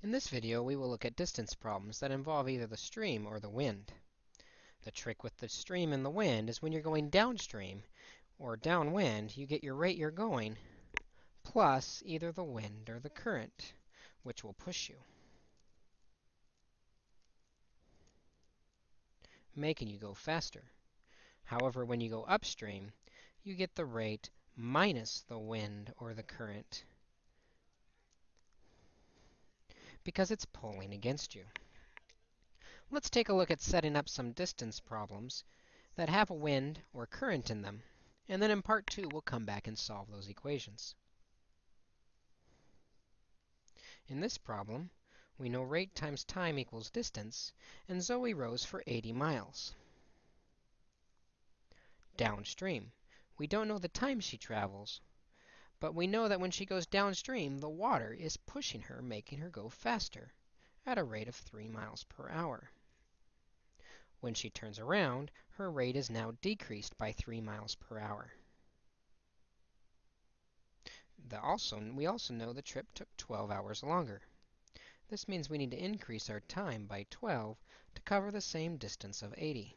In this video, we will look at distance problems that involve either the stream or the wind. The trick with the stream and the wind is when you're going downstream or downwind, you get your rate you're going plus either the wind or the current, which will push you, making you go faster. However, when you go upstream, you get the rate minus the wind or the current, because it's pulling against you. Let's take a look at setting up some distance problems that have a wind or current in them. And then in part 2, we'll come back and solve those equations. In this problem, we know rate times time equals distance, and Zoe rows for 80 miles. Downstream, we don't know the time she travels, but we know that when she goes downstream, the water is pushing her, making her go faster at a rate of 3 miles per hour. When she turns around, her rate is now decreased by 3 miles per hour. The also, we also know the trip took 12 hours longer. This means we need to increase our time by 12 to cover the same distance of 80.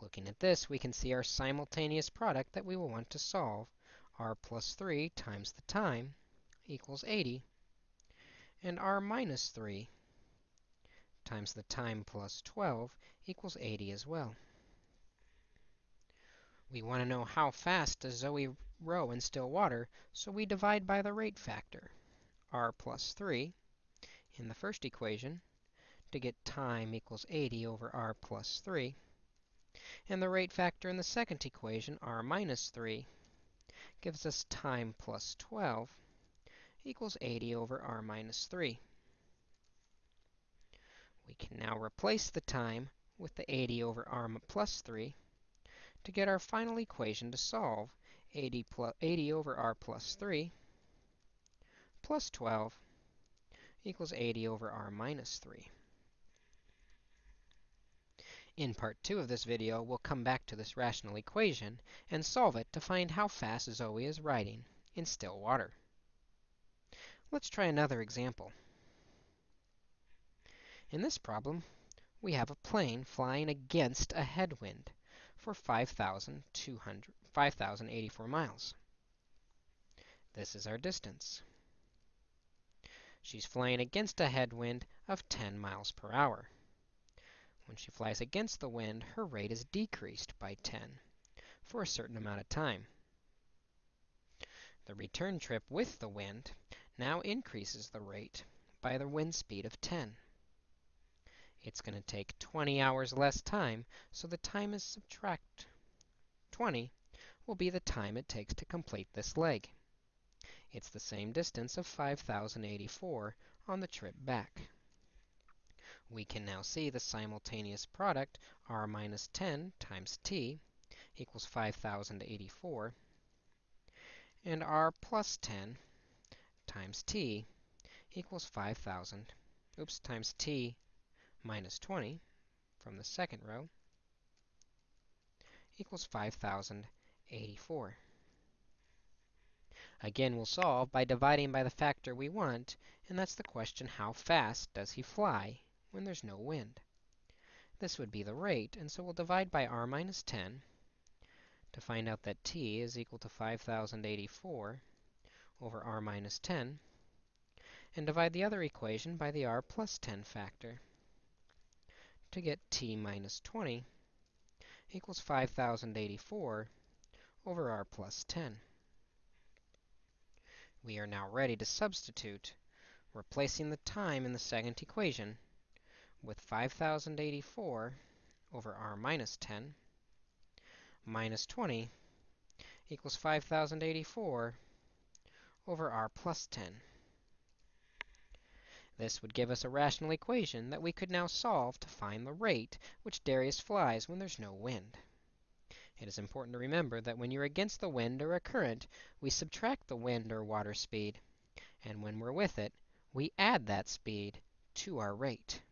Looking at this, we can see our simultaneous product that we will want to solve r plus 3 times the time equals 80, and r minus 3 times the time plus 12 equals 80 as well. We want to know how fast does Zoe row in still water, so we divide by the rate factor, r plus 3, in the first equation, to get time equals 80 over r plus 3. And the rate factor in the second equation, r minus 3, gives us time plus 12 equals 80 over r minus 3. We can now replace the time with the 80 over r plus 3 to get our final equation to solve 80, plus, 80 over r plus 3 plus 12 equals 80 over r minus 3. In part 2 of this video, we'll come back to this rational equation and solve it to find how fast Zoe is riding in still water. Let's try another example. In this problem, we have a plane flying against a headwind for 5,084 miles. This is our distance. She's flying against a headwind of 10 miles per hour. When she flies against the wind, her rate is decreased by 10 for a certain amount of time. The return trip with the wind now increases the rate by the wind speed of 10. It's going to take 20 hours less time, so the time is subtract 20 will be the time it takes to complete this leg. It's the same distance of 5,084 on the trip back we can now see the simultaneous product r minus 10 times t equals 5,084, and r plus 10 times t equals 5,000, oops, times t minus 20 from the second row equals 5,084. Again, we'll solve by dividing by the factor we want, and that's the question, how fast does he fly when there's no wind. This would be the rate, and so we'll divide by r minus 10 to find out that t is equal to 5,084 over r minus 10, and divide the other equation by the r plus 10 factor to get t minus 20 equals 5,084 over r plus 10. We are now ready to substitute, replacing the time in the second equation with 5,084 over r minus 10 minus 20 equals 5,084 over r plus 10. This would give us a rational equation that we could now solve to find the rate which Darius flies when there's no wind. It is important to remember that when you're against the wind or a current, we subtract the wind or water speed, and when we're with it, we add that speed to our rate.